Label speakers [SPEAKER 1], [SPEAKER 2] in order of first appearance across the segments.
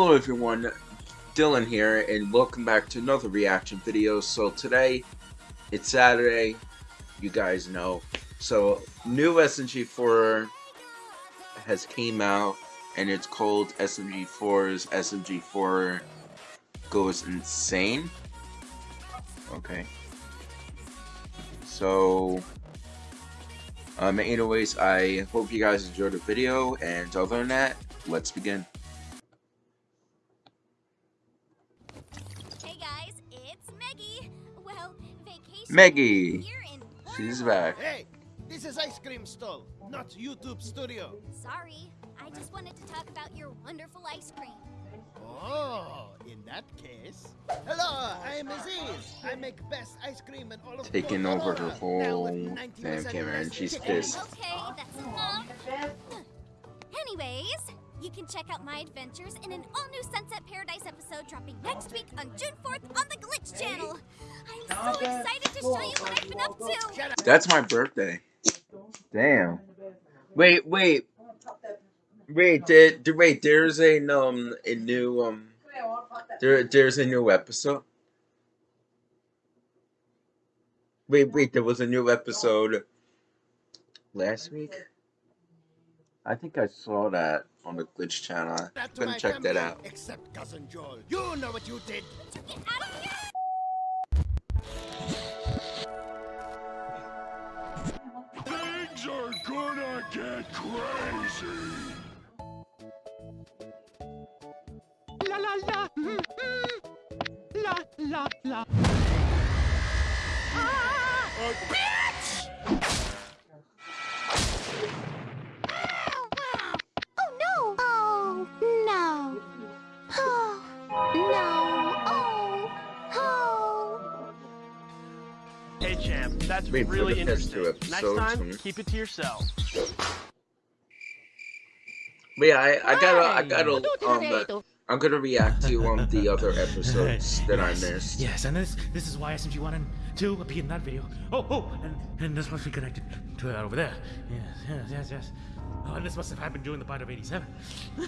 [SPEAKER 1] Hello everyone, Dylan here, and welcome back to another reaction video. So today, it's Saturday, you guys know. So, new SMG4 has came out, and it's called SMG4's SMG4 Goes Insane. Okay. So, um, anyways, I hope you guys enjoyed the video, and other than that, let's begin.
[SPEAKER 2] Vacation.
[SPEAKER 1] Meggy.
[SPEAKER 2] Here in
[SPEAKER 1] She's back.
[SPEAKER 3] Hey, this is Ice Cream Stall, not YouTube Studio.
[SPEAKER 2] Sorry, I just wanted to talk about your wonderful ice cream.
[SPEAKER 3] Oh, in that case. Hello, I am Aziz. I make best ice cream in all of
[SPEAKER 1] Taking over her whole damn camera, and she's pissed.
[SPEAKER 2] Okay, that's enough. Anyways, you can check out my adventures in an all-new Sunset Paradise episode dropping next week on June 4th on the Glitch channel. I'm so excited to show you what I've been up to.
[SPEAKER 1] That's my birthday. Damn. Wait, wait. Wait, did, did- wait, there's a um a new um there there's a new episode. Wait, wait, there was a new episode last week? I think I saw that on the glitch channel. I'm gonna
[SPEAKER 3] my
[SPEAKER 1] check that out.
[SPEAKER 3] Except cousin Joel. You know what you did.
[SPEAKER 2] Get out of here!
[SPEAKER 4] Things are gonna get crazy.
[SPEAKER 5] La la la. mm, mm. La la la.
[SPEAKER 2] Oh
[SPEAKER 6] that's
[SPEAKER 1] Wait for
[SPEAKER 6] really
[SPEAKER 1] the past
[SPEAKER 6] interesting. Next
[SPEAKER 1] episodes,
[SPEAKER 6] time, keep it to yourself.
[SPEAKER 1] Wait, I I gotta I gotta
[SPEAKER 5] tutti
[SPEAKER 1] um
[SPEAKER 5] detto.
[SPEAKER 1] I'm gonna react to um the other episodes that I missed.
[SPEAKER 7] Yes, and this this is why SMG one and two appeared in that video. Oh, oh, and and this must be connected to that over there. Yes, yes, yes, yes. Oh, and this must have happened during the bite of '87.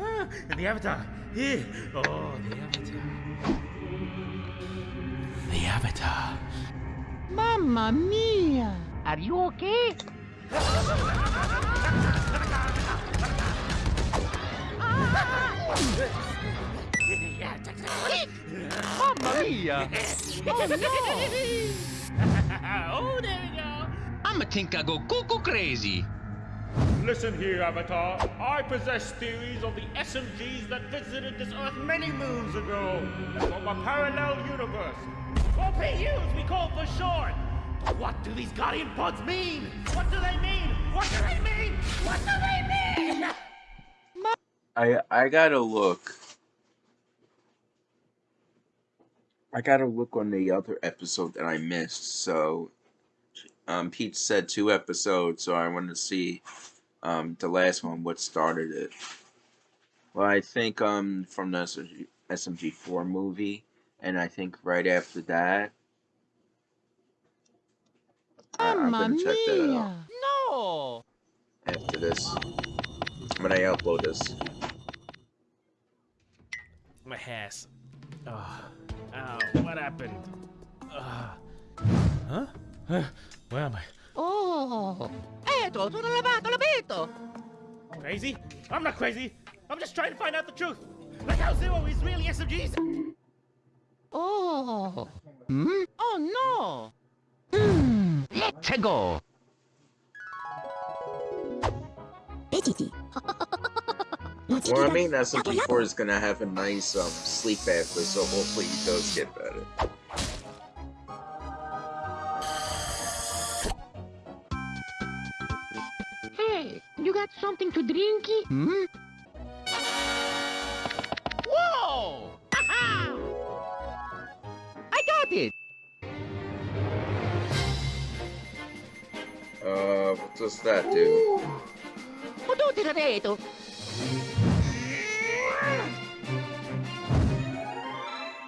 [SPEAKER 7] ah, and the Avatar here. Oh, the Avatar. The Avatar.
[SPEAKER 5] Mamma mia. Are you okay?
[SPEAKER 6] Mamma mia!
[SPEAKER 7] oh, no. oh, there we go.
[SPEAKER 8] I'ma think I go cuckoo crazy.
[SPEAKER 9] Listen here, Avatar. I possess theories of the SMGs that visited this Earth many moons ago. From a parallel universe. Or PU as we call for short. But what do these Guardian pods mean? What do they mean? What do they mean? What do they mean?
[SPEAKER 1] I I gotta look. I gotta look on the other episode that I missed. So, um, Pete said two episodes, so I wanted to see, um, the last one what started it. Well, I think um from the SMG, SMG four movie, and I think right after that. I, I'm
[SPEAKER 5] Mamma
[SPEAKER 1] gonna check that out
[SPEAKER 5] mia.
[SPEAKER 6] No!
[SPEAKER 1] after this when I upload this.
[SPEAKER 7] My ass. Oh, ow, what happened? Uh, huh? Huh? Where am I?
[SPEAKER 5] Oh. Eto, sono lavato l'abito.
[SPEAKER 9] Crazy? I'm not crazy. I'm just trying to find out the truth. Like how Zero is really SMGs.
[SPEAKER 5] Oh. Hmm? Oh no. Hmm.
[SPEAKER 8] Let's go.
[SPEAKER 1] Well, I mean, SMG4 is gonna have a nice um sleep after, so hopefully he does get better.
[SPEAKER 5] Hey, you got something to drinky? Hmm? I got it.
[SPEAKER 1] Uh, what does that do?
[SPEAKER 5] Ho tutti da detto.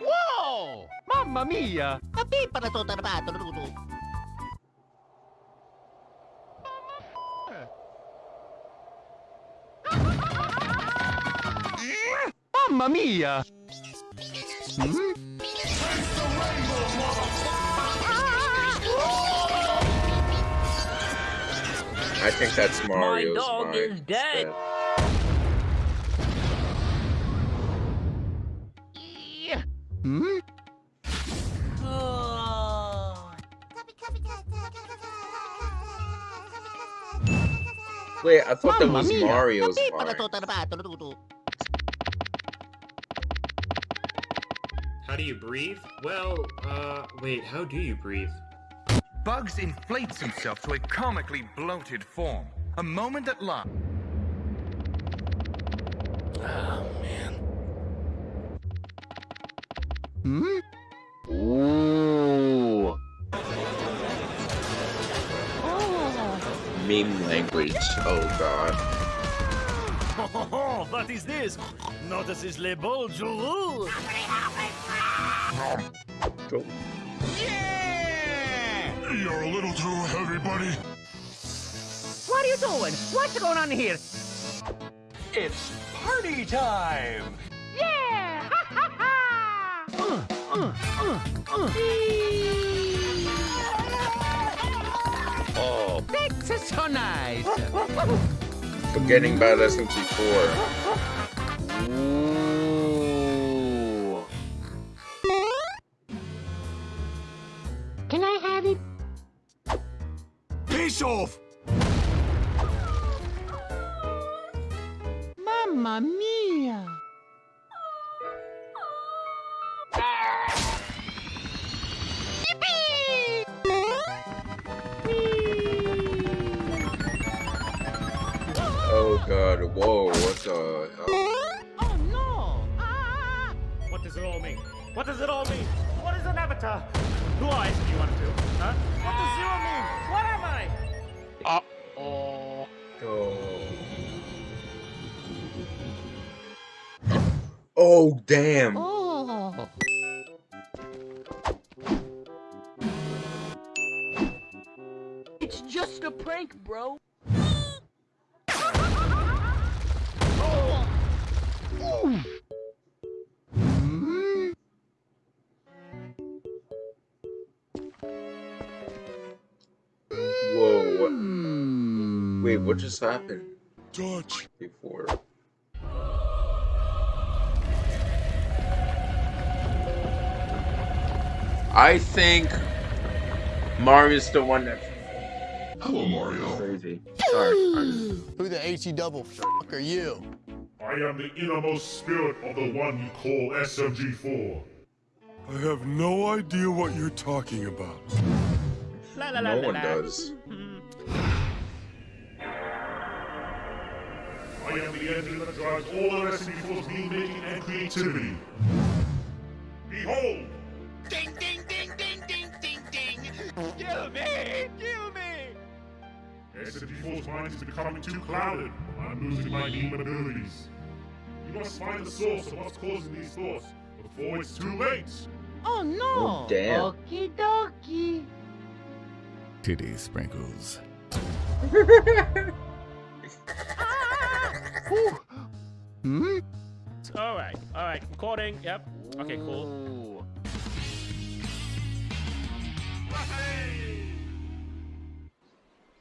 [SPEAKER 6] Whoa! Mamma mia!
[SPEAKER 5] A pipa na to tarbato, Rudo.
[SPEAKER 6] Mamma mia!
[SPEAKER 1] I think that's Mario's My
[SPEAKER 8] dog
[SPEAKER 1] mind
[SPEAKER 8] is dead.
[SPEAKER 1] instead.
[SPEAKER 6] Hmm?
[SPEAKER 1] Wait, I thought that was
[SPEAKER 6] mia.
[SPEAKER 1] Mario's mind.
[SPEAKER 10] How do you breathe? Well, uh, wait, how do you breathe?
[SPEAKER 11] Bugs inflates himself to a comically bloated form. A moment at last.
[SPEAKER 6] Hmm?
[SPEAKER 1] Ooh. Meme language. Oh god.
[SPEAKER 3] Oh, what is this? Notices le bonjour.
[SPEAKER 1] Go.
[SPEAKER 4] You're a little too heavy, buddy.
[SPEAKER 5] What are you doing? What's going on here?
[SPEAKER 6] It's party time!
[SPEAKER 5] Yeah! Ha ha ha!
[SPEAKER 6] Oh, that's so nice!
[SPEAKER 1] Forgetting about SMG4. Ooh.
[SPEAKER 5] Can I have it?
[SPEAKER 4] Peace off!
[SPEAKER 5] Mamma mia!
[SPEAKER 1] Oh god. Whoa. What the hell?
[SPEAKER 5] Oh no! Ah!
[SPEAKER 9] What does it all mean? What does it all mean? What is an avatar? Who eyes do you want to? Huh? What does zero mean? What am I?
[SPEAKER 1] Oh. Oh damn.
[SPEAKER 5] Oh! It's just a prank, bro.
[SPEAKER 1] Whoa. Wait. What hmm. just happened?
[SPEAKER 4] Touch.
[SPEAKER 1] Before. I think Mario's the one that.
[SPEAKER 4] Hello, Mario.
[SPEAKER 1] crazy. Sorry.
[SPEAKER 3] Who the H-E double fuck are you?
[SPEAKER 4] I am the innermost spirit of the one you call SMG4. I have no idea what you're talking about.
[SPEAKER 9] La la la
[SPEAKER 1] No
[SPEAKER 9] la
[SPEAKER 1] one
[SPEAKER 9] la.
[SPEAKER 1] does. Hmm.
[SPEAKER 4] I am the engine that drives all of SMG4's meme making and creativity. Behold!
[SPEAKER 3] Ding ding ding ding ding ding ding.
[SPEAKER 6] Kill me! Kill me!
[SPEAKER 4] SMG4's mind is becoming too clouded. I'm losing my demon abilities. You must find the source of what's causing these thoughts before it's too late.
[SPEAKER 5] Oh no!
[SPEAKER 1] Oh, damn.
[SPEAKER 5] Okie dokie.
[SPEAKER 11] Titty sprinkles.
[SPEAKER 6] Hmm?
[SPEAKER 9] All right, all right. Recording. Yep. Okay, cool.
[SPEAKER 6] Ooh.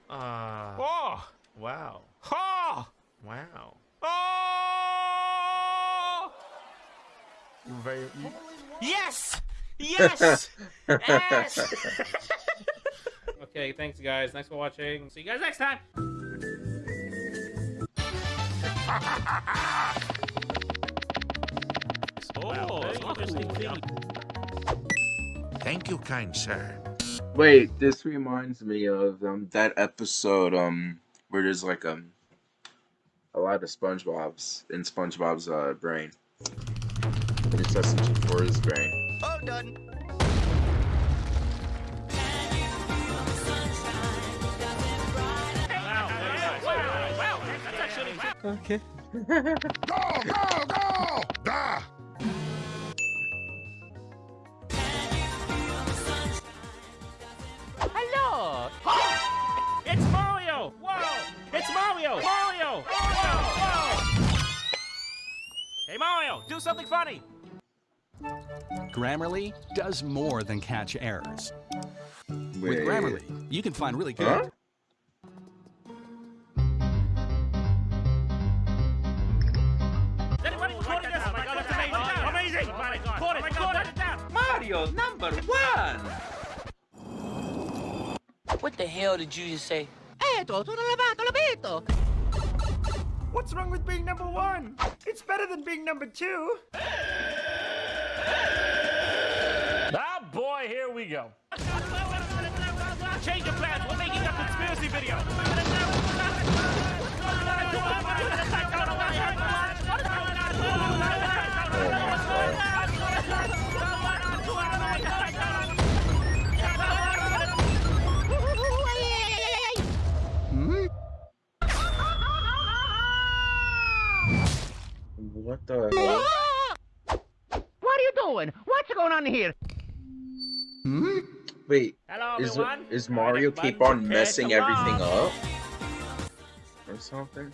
[SPEAKER 9] Ah.
[SPEAKER 6] Oh!
[SPEAKER 9] wow.
[SPEAKER 6] Ha!
[SPEAKER 9] Wow.
[SPEAKER 6] Oh!
[SPEAKER 9] Very.
[SPEAKER 6] Yes! Yes! yes!
[SPEAKER 9] Okay, thanks guys. Thanks for watching. See you guys next time.
[SPEAKER 11] Thank you, kind sir.
[SPEAKER 1] Wait, this reminds me of um that episode um where there's like um a lot of SpongeBob's in SpongeBob's uh brain. And it's SMG4's brain.
[SPEAKER 3] All done.
[SPEAKER 6] Okay.
[SPEAKER 4] Go, go, go! Da!
[SPEAKER 6] Hello!
[SPEAKER 9] It's Mario! Whoa! It's Mario! Mario! Whoa! Whoa! Hey Mario,
[SPEAKER 6] Do something funny.
[SPEAKER 12] Grammarly does more than catch errors.
[SPEAKER 1] Wait.
[SPEAKER 12] With Grammarly, you can find really good.
[SPEAKER 1] Huh?
[SPEAKER 13] Mario number one!
[SPEAKER 14] What the hell did you just say?
[SPEAKER 5] Eto, tutto lavato, l'abito.
[SPEAKER 9] What's wrong with being number one? It's better than being number two.
[SPEAKER 6] Ah, boy, here we go.
[SPEAKER 9] Change of plans. We're making a conspiracy video.
[SPEAKER 1] What the hell?
[SPEAKER 5] What are you doing? What's going on here?
[SPEAKER 1] Hmm? Wait,
[SPEAKER 9] Hello,
[SPEAKER 1] is,
[SPEAKER 9] everyone.
[SPEAKER 1] is Mario
[SPEAKER 9] Alright,
[SPEAKER 1] keep on messing everything
[SPEAKER 9] launch.
[SPEAKER 1] up? Or something?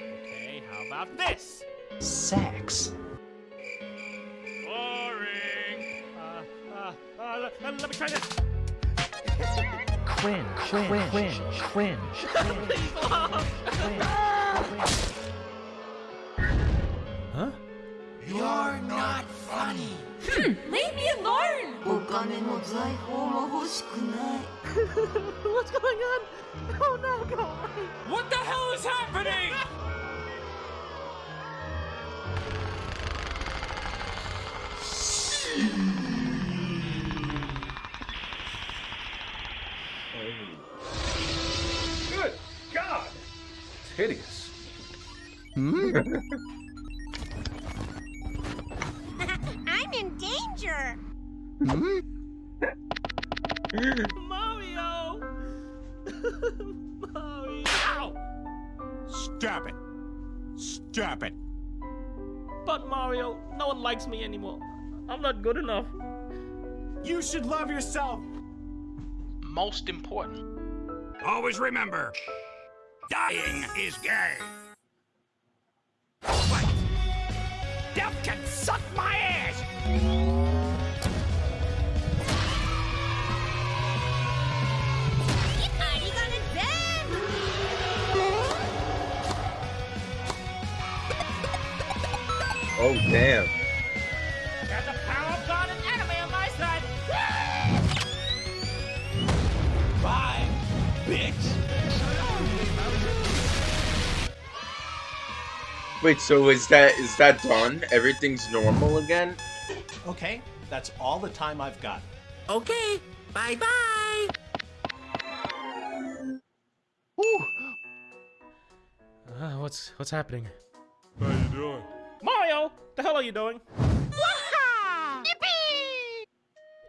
[SPEAKER 9] Okay, how about this?
[SPEAKER 14] Sex.
[SPEAKER 9] Boring. Uh, uh, uh, let, let me try this.
[SPEAKER 5] Cringe, cringe, cringe, cringe.
[SPEAKER 7] Huh?
[SPEAKER 14] You're not funny.
[SPEAKER 2] Leave me alone!
[SPEAKER 15] お金も財宝も欲しくない
[SPEAKER 5] What's going on? Oh no, God.
[SPEAKER 6] What the hell is happening?
[SPEAKER 11] Good God! It's hideous.
[SPEAKER 2] I'm in danger! Hmm?
[SPEAKER 9] Mario! Mario!
[SPEAKER 6] Stop it. Stop it.
[SPEAKER 9] But Mario, no one likes me anymore. I'm not good enough.
[SPEAKER 6] You should love yourself.
[SPEAKER 14] Most important.
[SPEAKER 16] Always remember, dying is gay. What? Death can suck my ass!
[SPEAKER 1] Oh, damn.
[SPEAKER 9] Got the power of God and anime on my side.
[SPEAKER 16] Bye, bitch!
[SPEAKER 1] Wait, so is that is that done? Everything's normal again?
[SPEAKER 17] Okay, that's all the time I've got.
[SPEAKER 5] Okay, bye bye.
[SPEAKER 7] Uh, what's what's happening?
[SPEAKER 6] How you doing?
[SPEAKER 9] Mario, the hell are you doing?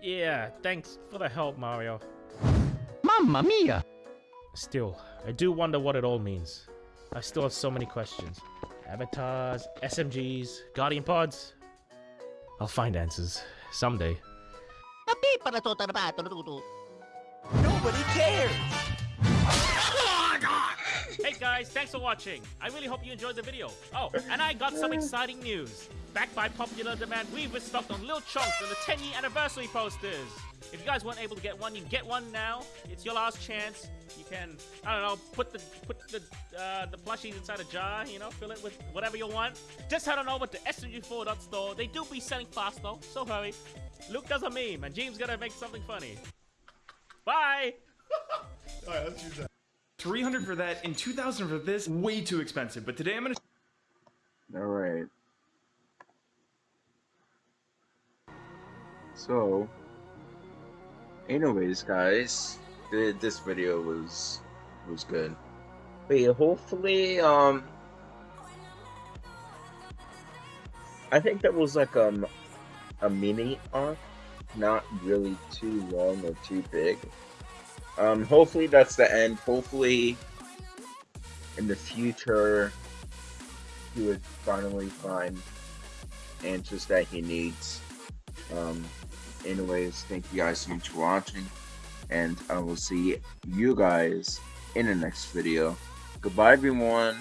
[SPEAKER 9] Yeah, thanks for the help, Mario.
[SPEAKER 5] Mamma mia.
[SPEAKER 9] Still, I do wonder what it all means. I still have so many questions. Avatars, SMGs, Guardian Pods. I'll find answers someday.
[SPEAKER 5] Nobody cares.
[SPEAKER 9] Guys, thanks for watching. I really hope you enjoyed the video. Oh, and I got some exciting news. Backed by popular demand, we've restocked on Lil Chunks and the 10 year anniversary posters. If you guys weren't able to get one, you can get one now. It's your last chance. You can, I don't know, put the put the uh, the plushies inside a jar, you know, fill it with whatever you want. Just head on over to smg4.store. They do be selling fast though, so hurry. Luke does a meme, and James gonna make something funny. Bye!
[SPEAKER 18] Alright, let's use that. 300 for that and 2000 for this. Way too expensive. But today I'm gonna.
[SPEAKER 1] Alright. So, anyways, guys, th- this video was was good. But yeah, hopefully, um, I think that was like um a mini arc, not really too long or too big. Um, hopefully that's the end. Hopefully, in the future, he would finally find answers that he needs. Um, anyways, thank you guys so much for watching, and I will see you guys in the next video. Goodbye, everyone.